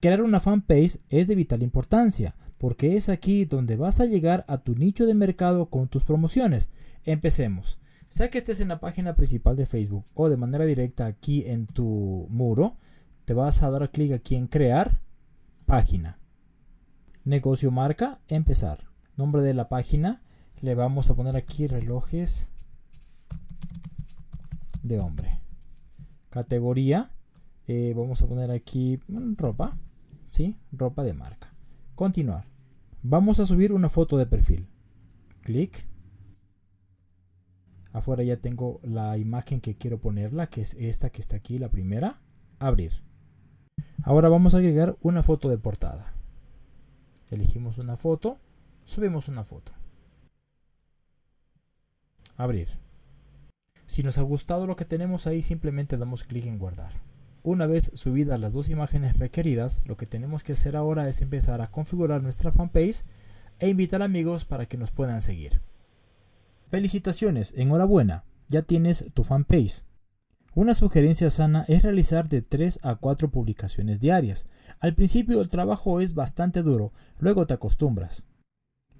Crear una fanpage es de vital importancia porque es aquí donde vas a llegar a tu nicho de mercado con tus promociones. Empecemos. Sea que estés en la página principal de Facebook o de manera directa aquí en tu muro, te vas a dar clic aquí en crear página. Negocio marca, empezar. Nombre de la página, le vamos a poner aquí relojes de hombre. Categoría, eh, vamos a poner aquí mm, ropa, ¿sí? Ropa de marca. Continuar. Vamos a subir una foto de perfil. Clic. Afuera ya tengo la imagen que quiero ponerla, que es esta que está aquí, la primera. Abrir. Ahora vamos a agregar una foto de portada. Elegimos una foto, subimos una foto. Abrir. Si nos ha gustado lo que tenemos ahí, simplemente damos clic en guardar. Una vez subidas las dos imágenes requeridas, lo que tenemos que hacer ahora es empezar a configurar nuestra fanpage e invitar amigos para que nos puedan seguir. Felicitaciones, enhorabuena, ya tienes tu fanpage. Una sugerencia sana es realizar de 3 a 4 publicaciones diarias. Al principio el trabajo es bastante duro, luego te acostumbras.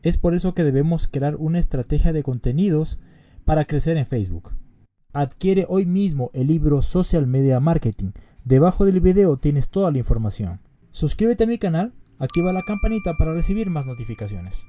Es por eso que debemos crear una estrategia de contenidos para crecer en Facebook. Adquiere hoy mismo el libro Social Media Marketing. Debajo del video tienes toda la información. Suscríbete a mi canal, activa la campanita para recibir más notificaciones.